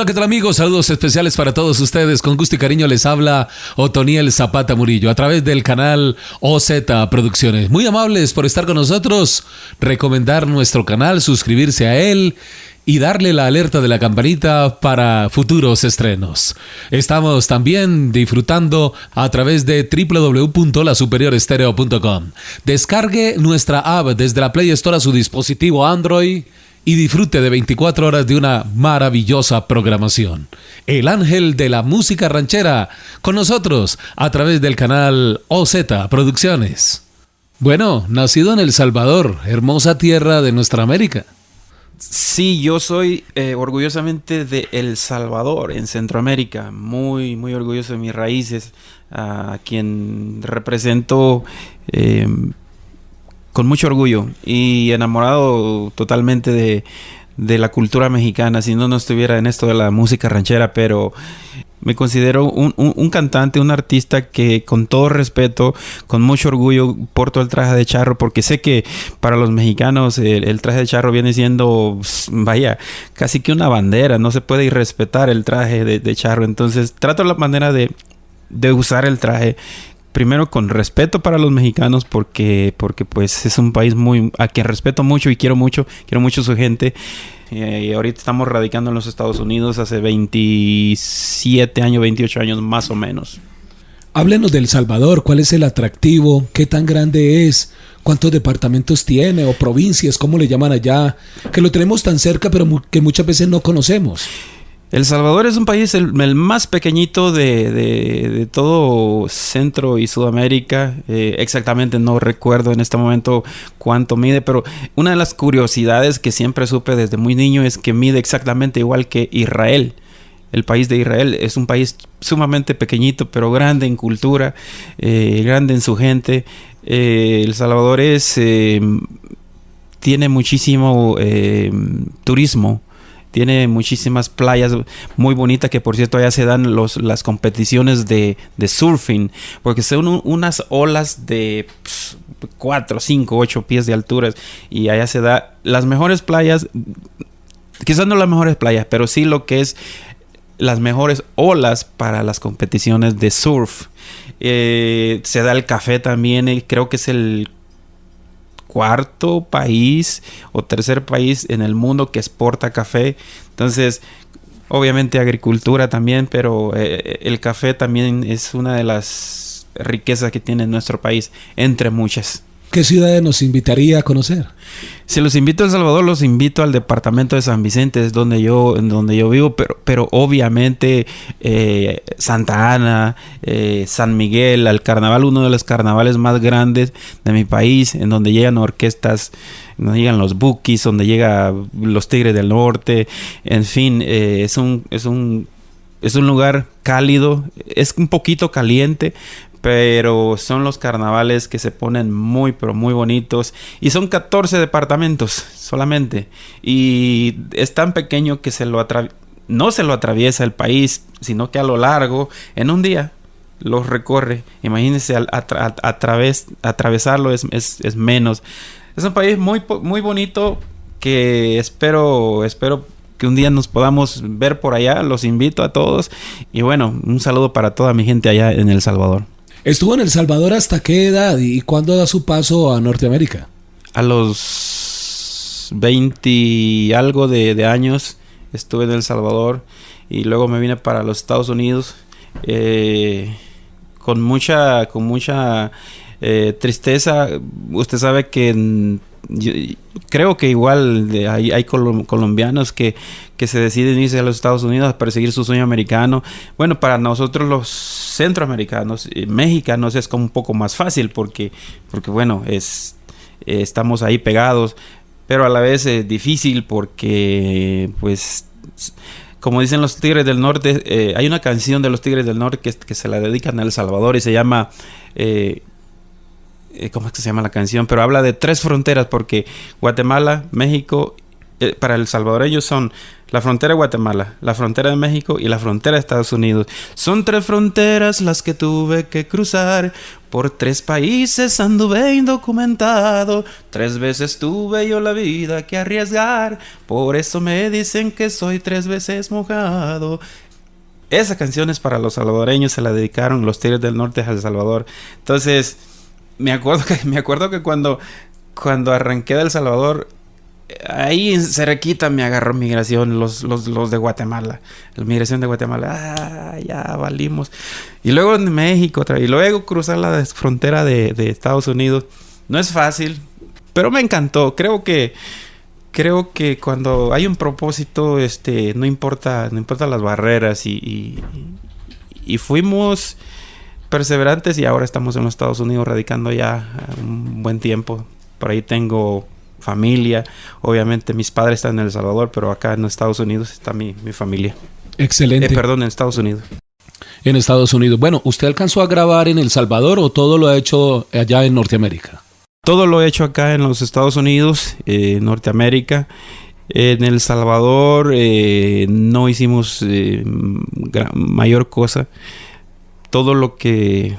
Hola, ¿qué tal amigos? Saludos especiales para todos ustedes. Con gusto y cariño les habla Otoniel Zapata Murillo a través del canal OZ Producciones. Muy amables por estar con nosotros, recomendar nuestro canal, suscribirse a él y darle la alerta de la campanita para futuros estrenos. Estamos también disfrutando a través de www.lasuperiorestereo.com. Descargue nuestra app desde la Play Store a su dispositivo Android y disfrute de 24 horas de una maravillosa programación. El ángel de la música ranchera, con nosotros a través del canal OZ Producciones. Bueno, nacido en El Salvador, hermosa tierra de nuestra América. Sí, yo soy eh, orgullosamente de El Salvador, en Centroamérica. Muy, muy orgulloso de mis raíces, a quien represento eh, con mucho orgullo y enamorado totalmente de, la cultura mexicana, si no, no estuviera en esto de la música ranchera, pero me considero un, cantante, un artista que con todo respeto, con mucho orgullo, porto el traje de charro porque sé que para los mexicanos el, traje de charro viene siendo, vaya, casi que una bandera, no se puede irrespetar el traje de, charro, entonces trato la manera de, de usar el traje primero con respeto para los mexicanos porque porque pues es un país muy a quien respeto mucho y quiero mucho quiero mucho su gente eh, ahorita estamos radicando en los Estados Unidos hace 27 años 28 años más o menos Háblenos del Salvador, ¿cuál es el atractivo? ¿Qué tan grande es? ¿Cuántos departamentos tiene o provincias, cómo le llaman allá? Que lo tenemos tan cerca pero que muchas veces no conocemos. El Salvador es un país el, más pequeñito de, todo Centro y Sudamérica. Eh, exactamente no recuerdo en este momento cuánto mide, pero una de las curiosidades que siempre supe desde muy niño es que mide exactamente igual que Israel. El país de Israel es un país sumamente pequeñito, pero grande en cultura, eh, grande en su gente. Eh, el Salvador es tiene muchísimo turismo tiene muchísimas playas muy bonitas que por cierto allá se dan los, las competiciones de, surfing porque son unas olas de 4, 5, 8 pies de altura y allá se da las mejores playas, quizás no las mejores playas, pero sí lo que es las mejores olas para las competiciones de surf. Eh, se da el café también, y creo que es el cuarto país o tercer país en el mundo que exporta café. Entonces, obviamente agricultura también, pero eh, el café también es una de las riquezas que tiene nuestro país, entre muchas. ¿Qué ciudades nos invitaría a conocer? Si los invito a El Salvador, los invito al departamento de San Vicente, es donde yo, en donde yo vivo, pero, pero obviamente eh, Santa Ana, eh, San Miguel, al carnaval, uno de los carnavales más grandes de mi país, en donde llegan orquestas, donde llegan los Bookies, donde llegan los Tigres del Norte, en fin, eh, es un, es un es un lugar cálido, es un poquito caliente, pero son los carnavales que se ponen muy pero muy bonitos. Y son 14 departamentos solamente. Y es tan pequeño que se lo no se lo atraviesa el país sino que a lo largo en un día los recorre. Imagínense a, atravesarlo es, es, menos. Es un país muy muy bonito que espero espero que un día nos podamos ver por allá. Los invito a todos. Y bueno un saludo para toda mi gente allá en El Salvador ¿Estuvo en El Salvador hasta qué edad y cuándo da su paso a Norteamérica? A los 20 y algo de, años estuve en El Salvador y luego me vine para los Estados Unidos eh, con mucha, con mucha eh, tristeza. Usted sabe que creo que igual hay, hay colombianos que, que se deciden irse a los Estados Unidos a perseguir su sueño americano. Bueno, para nosotros los centroamericanos, y mexicanos es como un poco más fácil porque, porque bueno, es, estamos ahí pegados, pero a la vez es difícil porque pues como dicen los Tigres del Norte, eh, hay una canción de los Tigres del Norte que, se la dedican a El Salvador y se llama eh, eh, ¿cómo es que se llama la canción? Pero habla de tres fronteras porque Guatemala, México, eh, para el salvadoreño son la frontera de Guatemala, la frontera de México y la frontera de Estados Unidos. Son tres fronteras las que tuve que cruzar. Por tres países anduve indocumentado. Tres veces tuve yo la vida que arriesgar. Por eso me dicen que soy tres veces mojado. Esa canción es para los salvadoreños, se la dedicaron los Tigres del Norte a El Salvador. Entonces, me acuerdo que, me acuerdo que cuando, cuando arranqué de El Salvador, ahí en Cerquita me agarró migración, los, los, los de Guatemala. La migración de Guatemala, ah, ya valimos. Y luego en México, y luego cruzar la frontera de, Estados Unidos. No es fácil, pero me encantó. Creo que creo que cuando hay un propósito, este, no importa, no importa las barreras y, y fuimos perseverantes y ahora estamos en los Estados Unidos radicando ya un buen tiempo. Por ahí tengo familia. Obviamente mis padres están en El Salvador, pero acá en Estados Unidos está mi, mi familia. Excelente. Eh, perdón, en Estados Unidos. En Estados Unidos. Bueno, ¿usted alcanzó a grabar en El Salvador o todo lo ha hecho allá en Norteamérica? Todo lo he hecho acá en los Estados Unidos, eh, Norteamérica. En El Salvador eh, no hicimos eh, mayor cosa. Todo lo que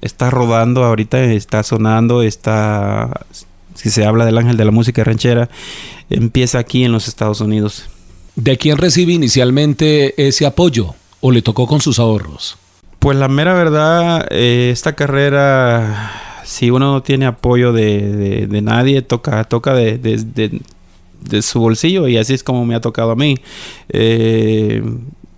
está rodando ahorita, está sonando, está si se habla del ángel de la música ranchera, empieza aquí en los Estados Unidos. ¿De quién recibe inicialmente ese apoyo o le tocó con sus ahorros? Pues la mera verdad, eh, esta carrera, si uno no tiene apoyo de, de, de nadie, toca, toca de, de, su bolsillo y así es como me ha tocado a mí. Eh,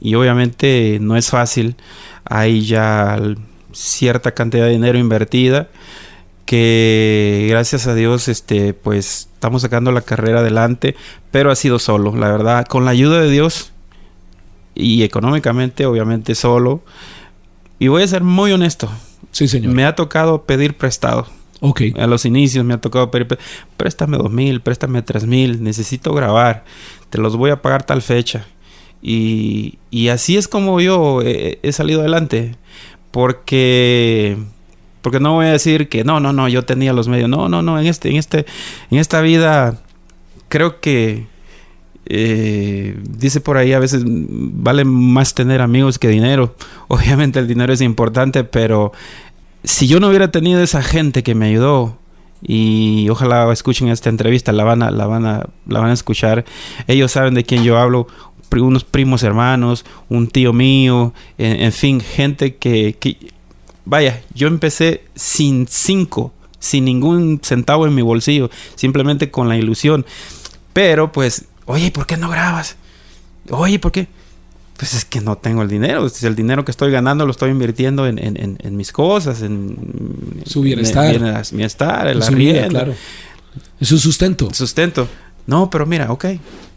y obviamente no es fácil, hay ya cierta cantidad de dinero invertida que gracias a Dios este pues estamos sacando la carrera adelante, pero ha sido solo, la verdad, con la ayuda de Dios y económicamente obviamente solo. Y voy a ser muy honesto. Sí, señor. Me ha tocado pedir prestado. Ok. A los inicios me ha tocado pedir, préstame dos mil, préstame tres mil, necesito grabar, te los voy a pagar tal fecha. Y, y así es como yo he, salido adelante. Porque porque no voy a decir que no, no, no, yo tenía los medios. No, no, no, en este, en este, en esta vida creo que eh, dice por ahí a veces vale más tener amigos que dinero. Obviamente el dinero es importante, pero si yo no hubiera tenido esa gente que me ayudó y ojalá escuchen esta entrevista, la van a, la van a, la van a escuchar. Ellos saben de quién yo hablo unos primos hermanos, un tío mío, en, en fin, gente que, que, Vaya, yo empecé sin cinco, sin ningún centavo en mi bolsillo, simplemente con la ilusión. Pero pues, oye, ¿por qué no grabas? Oye, ¿por qué? Pues es que no tengo el dinero. El dinero que estoy ganando lo estoy invirtiendo en, en, en, mis cosas, en su bienestar. En, en el bienestar, el arriendo. claro. Es su sustento. Sustento. No, pero mira, ok,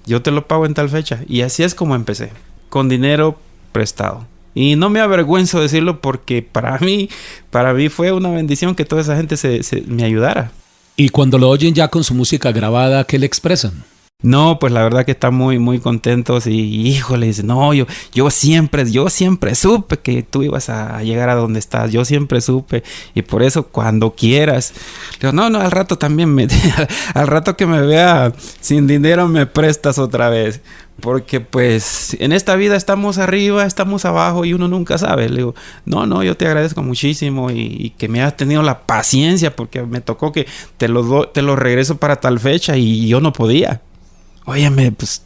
yo te lo pago en tal fecha. Y así es como empecé, con dinero prestado. Y no me avergüenzo decirlo porque para mí, para mí fue una bendición que toda esa gente se, se, me ayudara. Y cuando lo oyen ya con su música grabada, ¿qué le expresan? No, pues la verdad que están muy, muy contentos y híjole, dice, no, yo, yo siempre, yo siempre supe que tú ibas a llegar a donde estás, yo siempre supe y por eso cuando quieras, digo, no, no, al rato también me, al rato que me vea sin dinero me prestas otra vez, porque pues en esta vida estamos arriba, estamos abajo y uno nunca sabe. Le digo, no, no, yo te agradezco muchísimo y, y que me has tenido la paciencia porque me tocó que te lo, do, te lo regreso para tal fecha y yo no podía. Óyeme, pues,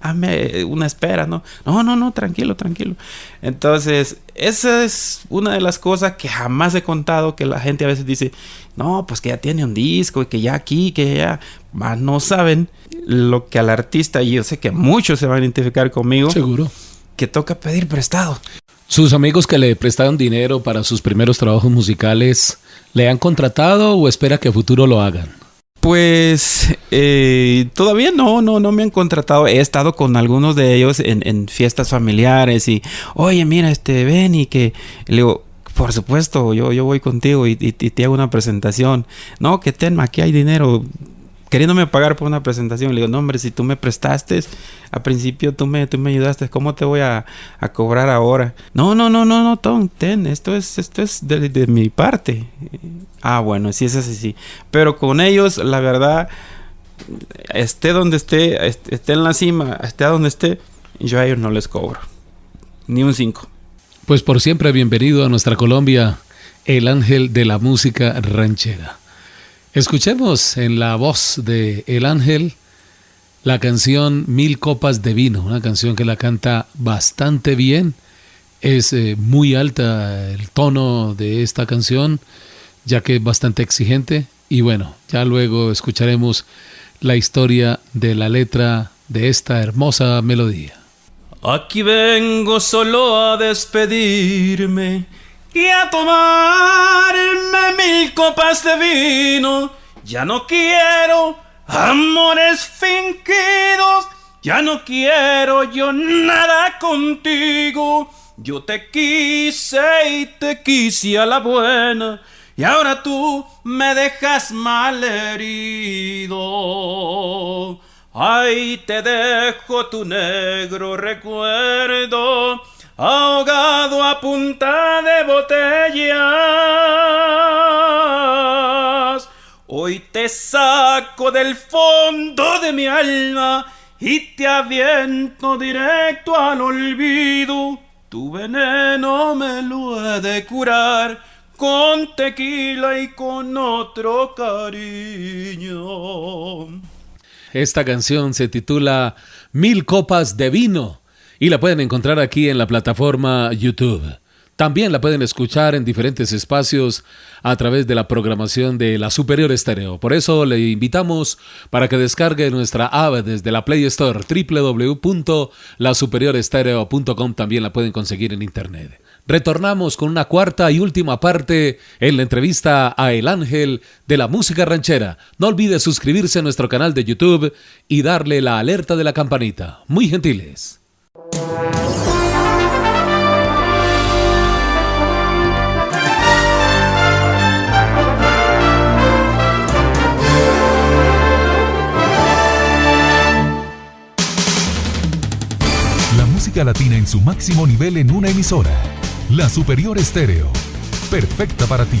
hazme una espera, ¿no? No, no, no, tranquilo, tranquilo. Entonces, esa es una de las cosas que jamás he contado, que la gente a veces dice, no, pues que ya tiene un disco y que ya aquí, que ya, más no saben lo que al artista, y yo sé que muchos se van a identificar conmigo. Seguro. Que toca pedir prestado. ¿Sus amigos que le prestaron dinero para sus primeros trabajos musicales, le han contratado o espera que a futuro lo hagan? Pues eh, todavía no, no, no me han contratado. He estado con algunos de ellos en, en fiestas familiares y, oye, mira, este, ven y que, le digo, por supuesto, yo, yo voy contigo y, y, te hago una presentación. No, que ten, aquí hay dinero. Queriéndome pagar por una presentación. Le digo, no, hombre, si tú me prestaste, al principio tú me, tú me ayudaste, ¿cómo te voy a, a cobrar ahora? No, no, no, no, no, Tom, ten, esto es, esto es de, de mi parte. Ah, bueno, sí es así, sí. Pero con ellos, la verdad, esté donde esté, esté en la cima, esté a donde esté, yo a ellos no les cobro. Ni un 5. Pues por siempre bienvenido a nuestra Colombia, el ángel de la música ranchera. Escuchemos en la voz de El Ángel la canción Mil Copas de Vino, una canción que la canta bastante bien. Es eh, muy alta el tono de esta canción, ya que es bastante exigente. Y bueno, ya luego escucharemos la historia de la letra de esta hermosa melodía. Aquí vengo solo a despedirme y a tomarme mil copas de vino. Ya no quiero amores fingidos, ya no quiero yo nada contigo. Yo te quise y te quise a la buena, y ahora tú me dejas mal herido. Ay, te dejo tu negro recuerdo, ahogado a punta de botellas. Hoy te saco del fondo de mi alma y te aviento directo al olvido. Tu veneno me lo he de curar con tequila y con otro cariño. Esta canción se titula Mil Copas de Vino y la pueden encontrar aquí en la plataforma YouTube. También la pueden escuchar en diferentes espacios a través de la programación de la Superior Estéreo. Por eso le invitamos para que descargue nuestra app desde la Play Store www.lasuperiorestereo.com. También la pueden conseguir en internet. Retornamos con una cuarta y última parte en la entrevista a El Ángel de la música ranchera. No olvide suscribirse a nuestro canal de YouTube y darle la alerta de la campanita. Muy gentiles. Música latina en su máximo nivel en una emisora. La Superior Estéreo. Perfecta para ti.